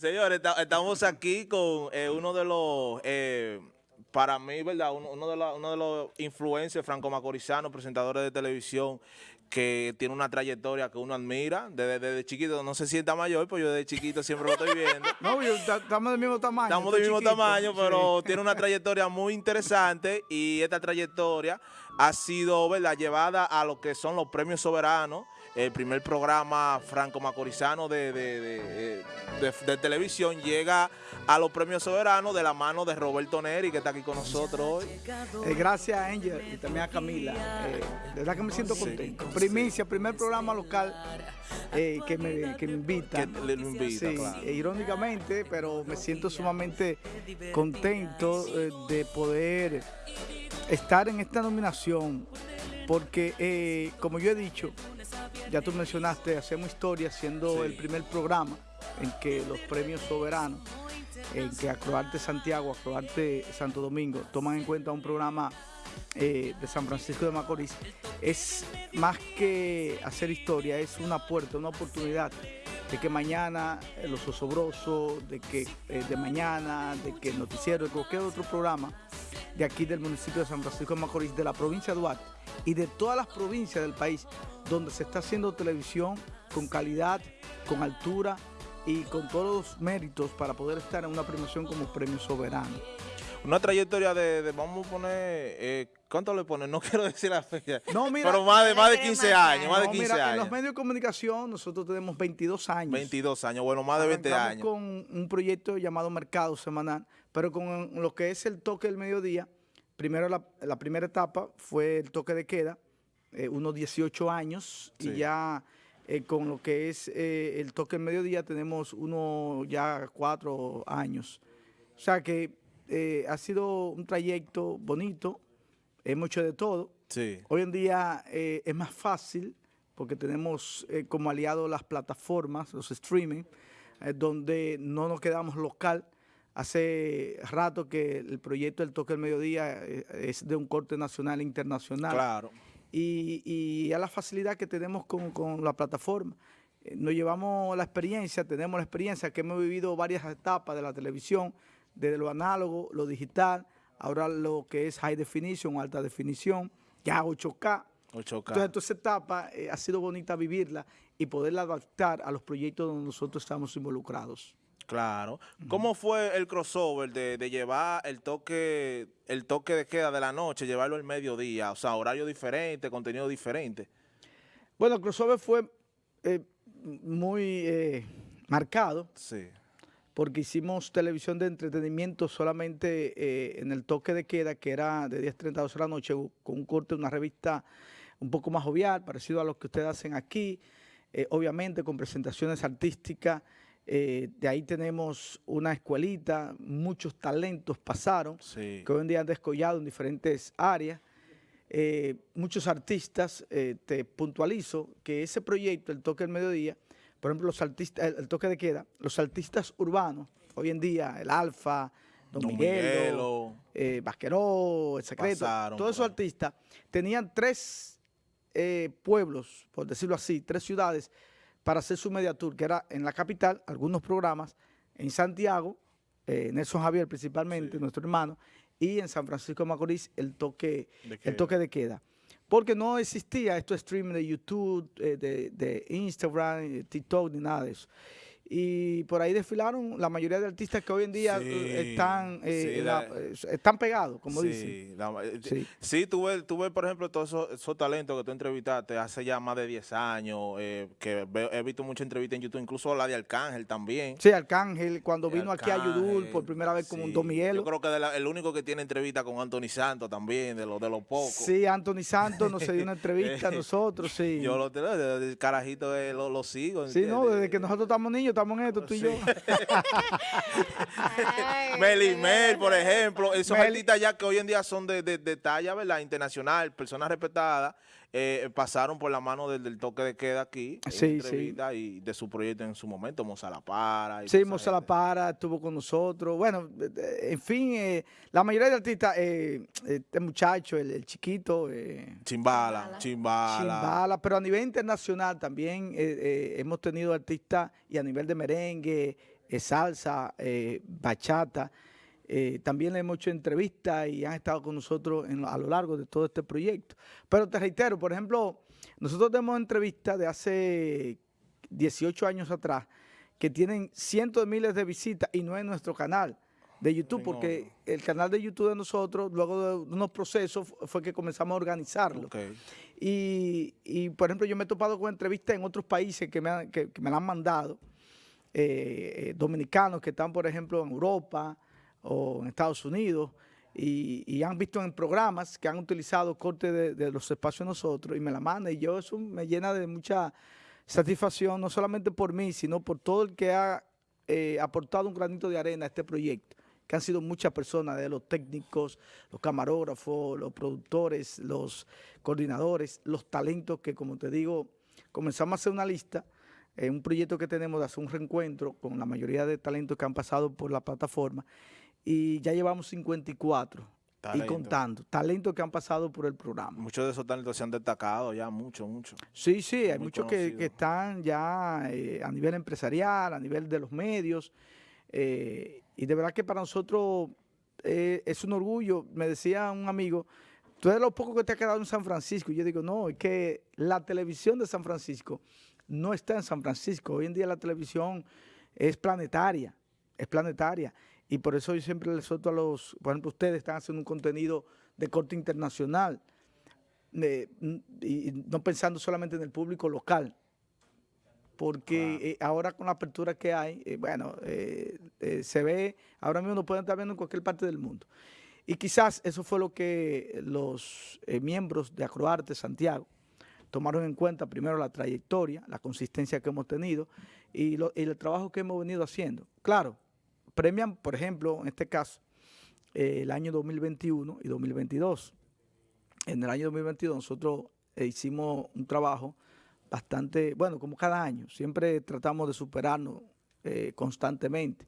Señores, estamos aquí con eh, uno de los, eh, para mí, ¿verdad? Uno, de los, uno de los influencers franco-macorizanos, presentadores de televisión, que tiene una trayectoria que uno admira desde, desde, chiquito. No se sienta mayor, pues yo desde chiquito siempre lo estoy viendo. no, estamos del mismo tamaño. Estamos del mismo tamaño, pero tiene una trayectoria muy interesante y esta trayectoria ha sido, ¿verdad?, llevada a lo que son los premios soberanos el primer programa franco-macorizano de, televisión llega a los premios soberanos de la mano de Roberto Neri, que está aquí con nosotros hoy. Eh, gracias a Angel y también a Camila. Eh, de verdad que me siento contento. Primicia, primer programa local eh, que, me, que me invita. Que le invita, sí, irónicamente, pero me siento sumamente contento de poder estar en esta nominación porque, como yo he dicho, ya tú mencionaste, hacemos historia siendo el primer programa en que los premios soberanos, en que Acroarte Santiago, Acroarte Santo Domingo toman en cuenta un programa eh, de San Francisco de Macorís, es más que hacer historia, es una puerta, una oportunidad de que mañana eh, Los Osobrosos, de que eh, de mañana, de que el Noticiero, de cualquier otro programa de aquí del municipio de San Francisco de Macorís, de la provincia de Duarte y de todas las provincias del país donde se está haciendo televisión con calidad, con altura y con todos los méritos para poder estar en una premiación como Premio Soberano. Una trayectoria de, vamos a poner, eh, ¿cuánto le ponen? No quiero decir la fecha, no, mira, pero más de, más de 15 años, más de 15 años. En los medios de comunicación nosotros tenemos 22 años. 22 años, bueno, más de 20 años. con un proyecto llamado Mercado Semanal, pero con lo que es el toque del mediodía, primero la primera etapa fue el toque de queda, eh, unos 18 años y ya eh, con lo que es eh, el toque en mediodía tenemos uno ya cuatro años. O sea que ha sido un trayecto bonito, hemos hecho de todo. Hoy en día es más fácil porque tenemos como aliado las plataformas, los streaming, donde no nos quedamos local. Hace rato que el proyecto del toque del mediodía es de un corte nacional e internacional. Claro y, a la facilidad que tenemos con, la plataforma. Eh, nos llevamos la experiencia, tenemos la experiencia que hemos vivido varias etapas de la televisión, desde lo análogo, lo digital, ahora lo que es high definition, alta definición, ya 8K. 8K. Entonces, esta etapa eh, ha sido bonita vivirla y poderla adaptar a los proyectos donde nosotros estamos involucrados. Claro. ¿Cómo fue el crossover de, llevar el toque el toque de queda de la noche, llevarlo al mediodía? O sea, horario diferente, contenido diferente. Bueno, el crossover fue eh, muy eh, marcado. Sí. Porque hicimos televisión de entretenimiento solamente eh, en el toque de queda, que era de 10.30 a 12 de la noche, con un corte de una revista un poco más jovial, parecido a lo que ustedes hacen aquí, obviamente con presentaciones artísticas, eh, de ahí tenemos una escuelita, muchos talentos pasaron, que hoy en día han descollado en diferentes áreas. Eh, muchos artistas, eh, te puntualizo que ese proyecto, el toque del mediodía, por ejemplo, los artistas, el, toque de queda, los artistas urbanos, hoy en día, el Alfa, Don, Miguelo, Vasqueró, El Secreto, todos esos artistas tenían tres pueblos, por decirlo así, tres ciudades para hacer su media tour, que era en la capital, algunos programas, en Santiago, eh, Nelson Javier principalmente, nuestro hermano, y en San Francisco de Macorís el toque de, el toque de queda. Porque no existía esto streaming de YouTube, eh, de, de, Instagram, TikTok, ni nada de eso y por ahí desfilaron la mayoría de artistas que hoy en día están eh, eh, están pegados, como dicen. sí, sí tuve, tuve, por ejemplo, todos esos, talentos que tú entrevistaste hace ya más de 10 años, eh, que he visto muchas entrevistas en YouTube, incluso la de Arcángel también. Sí, Arcángel, cuando vino aquí a Yudul por primera vez con un Don Yo creo que el único que tiene entrevista con Anthony Santos también, de los de los pocos. Sí, Anthony Santos nos dio una entrevista a nosotros, sí. Yo lo, el carajito lo, lo sigo. Sí, no, desde que nosotros estamos niños estamos en esto, tú y yo. Melimel, por ejemplo, esos artistas ya que hoy en día son de, de, talla, ¿verdad? Internacional, personas respetadas, eh, pasaron por la mano del, toque de queda aquí, sí, sí. y de su proyecto en su momento, Moza La Para. sí, Moza La Para estuvo con nosotros. Bueno, en fin, eh, la mayoría de artistas, eh, este muchacho, el, chiquito. Chimbala, Chimbala. Chimbala, pero a nivel internacional también hemos tenido artistas y a nivel de merengue, salsa, bachata, también le hemos hecho entrevistas y han estado con nosotros a lo largo de todo este proyecto. Pero te reitero, por ejemplo, nosotros tenemos entrevistas de hace 18 años atrás que tienen cientos de miles de visitas y no en nuestro canal de YouTube, porque el canal de YouTube de nosotros, luego de unos procesos, fue que comenzamos a organizarlo. Y, por ejemplo, yo me he topado con entrevistas en otros países que me, que, me la han mandado, eh, eh, dominicanos que están, por ejemplo, en Europa o en Estados Unidos, y, han visto en programas que han utilizado cortes de, los espacios nosotros, y me la mandan, y yo eso me llena de mucha satisfacción, no solamente por mí, sino por todo el que ha eh, aportado un granito de arena a este proyecto que han sido muchas personas, de los técnicos, los camarógrafos, los productores, los coordinadores, los talentos que, como te digo, comenzamos a hacer una lista, en un proyecto que tenemos de hacer un reencuentro con la mayoría de talentos que han pasado por la plataforma y ya llevamos 54 y contando, talentos que han pasado por el programa. Muchos de esos talentos se han destacado ya, mucho, mucho. Sí, sí, hay muchos que, están ya eh, a nivel empresarial, a nivel de los medios, eh, y de verdad que para nosotros eh, es un orgullo. Me decía un amigo, tú eres lo poco que te ha quedado en San Francisco. Y yo digo, no, es que la televisión de San Francisco no está en San Francisco. Hoy en día la televisión es planetaria, es planetaria. Y por eso yo siempre les suelto a los, por ejemplo, ustedes están haciendo un contenido de corte internacional, y no pensando solamente en el público local, porque eh, ahora con la apertura que hay, eh, bueno, eh, se ve, ahora mismo nos pueden estar viendo en cualquier parte del mundo. Y quizás eso fue lo que los miembros de Acroarte Santiago tomaron en cuenta, primero la trayectoria, la consistencia que hemos tenido y, el trabajo que hemos venido haciendo. Claro, premian, por ejemplo, en este caso, el año 2021 y 2022. En el año 2022 nosotros hicimos un trabajo bastante, bueno, como cada año, siempre tratamos de superarnos eh, constantemente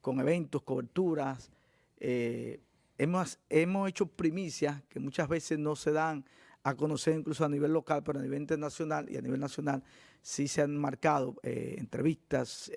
con eventos, coberturas. Eh, hemos, hemos hecho primicias que muchas veces no se dan a conocer incluso a nivel local, pero a nivel internacional y a nivel nacional sí se han marcado eh, entrevistas,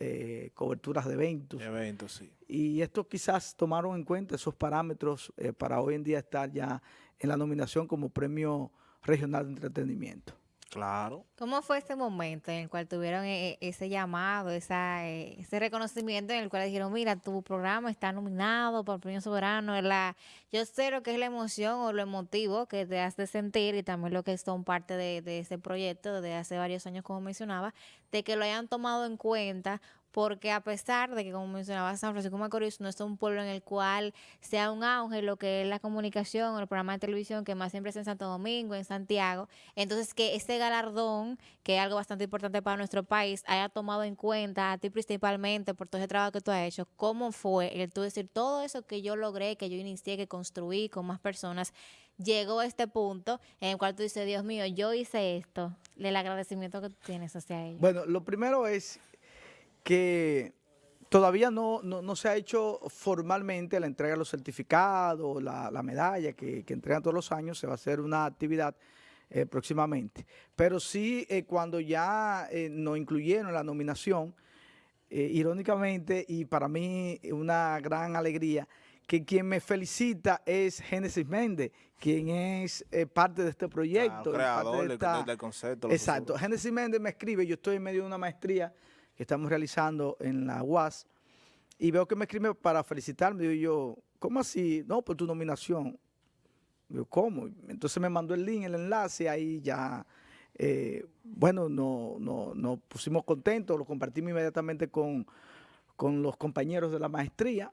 coberturas de eventos. Eventos, sí. Y esto quizás tomaron en cuenta esos parámetros para hoy en día estar ya en la nominación como Premio Regional de Entretenimiento. Claro. ¿Cómo fue ese momento en el cual tuvieron e, e, ese llamado, eh, ese reconocimiento en el cual dijeron, mira, tu programa está nominado para el Premio Soberano? La, yo sé lo que es la emoción o lo emotivo que te hace sentir y también lo que son parte de, de ese proyecto de hace varios años, como mencionaba, de que lo hayan tomado en cuenta porque a pesar de que, como mencionaba, San Francisco Macorís no es un pueblo en el cual sea un auge lo que es la comunicación o el programa de televisión, que más siempre es en Santo Domingo, en Santiago, entonces que este galardón, que es algo bastante importante para nuestro país, haya tomado en cuenta a ti principalmente por todo ese trabajo que tú has hecho, ¿cómo fue el tú decir todo eso que yo logré, que yo inicié, que construí con más personas, llegó a este punto en el cual tú dices, Dios mío, yo hice esto, el agradecimiento que tienes hacia ellos? Bueno, lo primero es que todavía no, se ha hecho formalmente la entrega de los certificados, la, medalla que, entregan todos los años, se va a hacer una actividad eh, próximamente. Pero sí, eh, cuando ya eh, nos incluyeron en la nominación, irónicamente, y para mí una gran alegría, que quien me felicita es Génesis Méndez, quien es parte de este proyecto. creador del, concepto. Exacto. Génesis Méndez me escribe, yo estoy en medio de una maestría que estamos realizando en la UAS y veo que me escribe para felicitarme. Digo yo, ¿cómo así? No, por tu nominación. Digo, ¿cómo? Entonces me mandó el link, el enlace, ahí ya, eh, bueno, nos no, no pusimos contentos, lo compartimos inmediatamente con, con los compañeros de la maestría.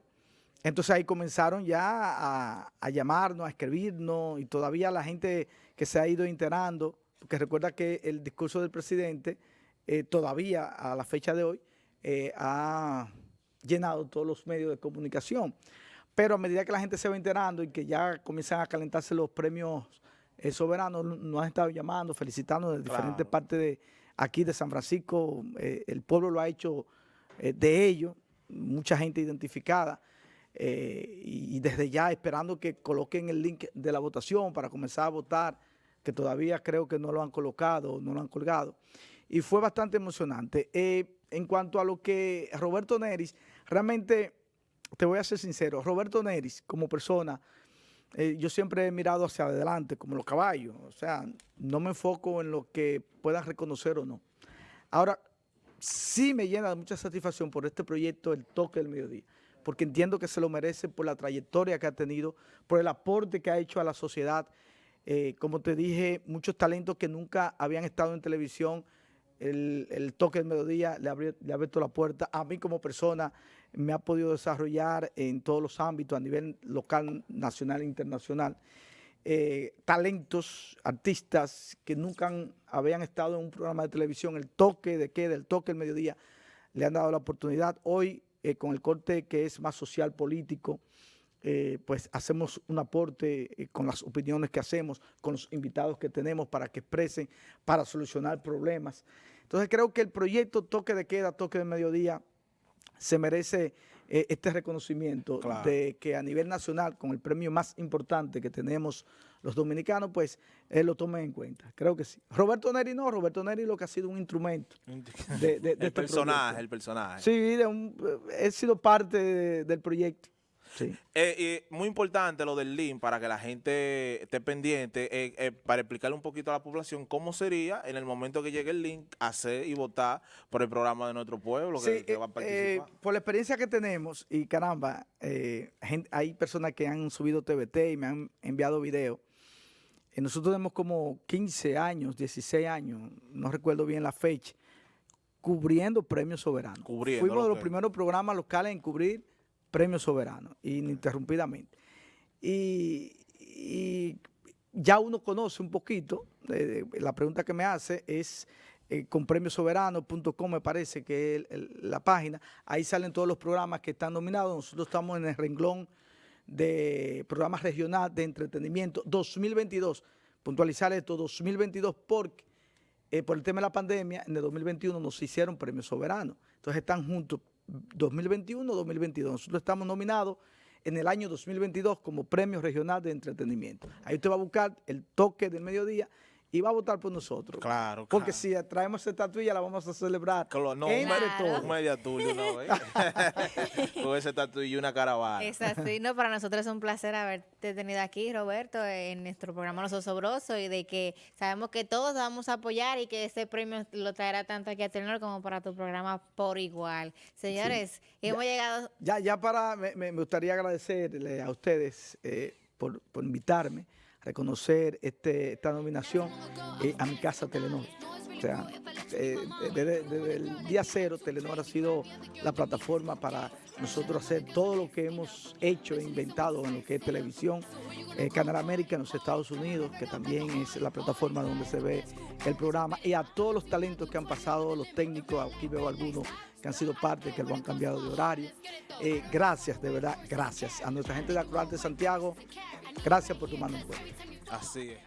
Entonces ahí comenzaron ya a, a, llamarnos, a escribirnos y todavía la gente que se ha ido enterando, porque recuerda que el discurso del presidente eh, todavía a la fecha de hoy eh, ha llenado todos los medios de comunicación. Pero a medida que la gente se va enterando y que ya comienzan a calentarse los premios eh, soberanos, nos han estado llamando, felicitando de diferentes partes de aquí de San Francisco. el pueblo lo ha hecho de ellos, mucha gente identificada. y, desde ya esperando que coloquen el link de la votación para comenzar a votar, que todavía creo que no lo han colocado, no lo han colgado y fue bastante emocionante. Eh, en cuanto a lo que Roberto Neris realmente, te voy a ser sincero, Roberto Neris, como persona, eh, yo siempre he mirado hacia adelante, como los caballos. O sea, no me enfoco en lo que puedan reconocer o no. Ahora, sí me llena de mucha satisfacción por este proyecto, el toque del mediodía, porque entiendo que se lo merece por la trayectoria que ha tenido, por el aporte que ha hecho a la sociedad. Eh, como te dije, muchos talentos que nunca habían estado en televisión, el, toque del mediodía le, le ha abierto la puerta. A mí como persona me ha podido desarrollar en todos los ámbitos, a nivel local, nacional e internacional. Eh, talentos, artistas que nunca habían estado en un programa de televisión, el toque de queda, el toque del mediodía, le han dado la oportunidad. Hoy, eh, con el corte que es más social, político, eh, pues hacemos un aporte con las opiniones que hacemos, con los invitados que tenemos para que expresen, para solucionar problemas. Entonces creo que el proyecto Toque de Queda, Toque de Mediodía, se merece eh, este reconocimiento de que a nivel nacional, con el premio más importante que tenemos los dominicanos, pues él lo tome en cuenta. Creo que sí. Roberto Neri no, Roberto Neri lo que ha sido un instrumento. De, el este personaje, el personaje. Sí, eh, he sido parte del proyecto. Sí. Eh, muy importante lo del link para que la gente esté pendiente, eh, eh, para explicarle un poquito a la población cómo sería en el momento que llegue el link hacer y votar por el programa de nuestro pueblo que, va a participar. por la experiencia que tenemos, y caramba, hay personas que han subido TVT y me han enviado videos. nosotros tenemos como 15 años, 16 años, no recuerdo bien la fecha, cubriendo premios soberanos. Fuimos de los primeros programas locales en cubrir premio soberano, ininterrumpidamente. Y, ya uno conoce un poquito, la pregunta que me hace es eh, con premiosoberano.com me parece que es la página, ahí salen todos los programas que están nominados, nosotros estamos en el renglón de programas regional de entretenimiento. 2022, puntualizar esto, 2022 porque eh, por el tema de la pandemia, en el 2021 nos hicieron premio soberano, entonces están juntos 2021-2022. Nosotros estamos nominados en el año 2022 como Premio Regional de Entretenimiento. Ahí usted va a buscar el toque del mediodía y va a votar por nosotros. Claro, Porque si traemos esta estatuilla la vamos a celebrar claro, no, un media tuyo, ¿no? Con esa estatuilla y una caravana. Es así, no, para nosotros es un placer haberte tenido aquí, Roberto, en nuestro programa Los Osobrosos y de que sabemos que todos vamos a apoyar y que ese premio lo traerá tanto aquí a Telenor como para tu programa por igual. Señores, hemos llegado... Ya, ya para, me, gustaría agradecerle a ustedes eh, por, por invitarme reconocer este, esta nominación eh, a mi casa Telenor. O sea, eh, desde, el día cero Telenor ha sido la plataforma para nosotros hacer todo lo que hemos hecho e inventado en lo que es televisión. Eh, Canal América en los Estados Unidos, que también es la plataforma donde se ve el programa, y a todos los talentos que han pasado, los técnicos, aquí veo algunos que han sido parte, que lo han cambiado de horario. gracias, de verdad, gracias. A nuestra gente de Acroarte de Santiago, Gracias por tu mano en cuenta. Así es.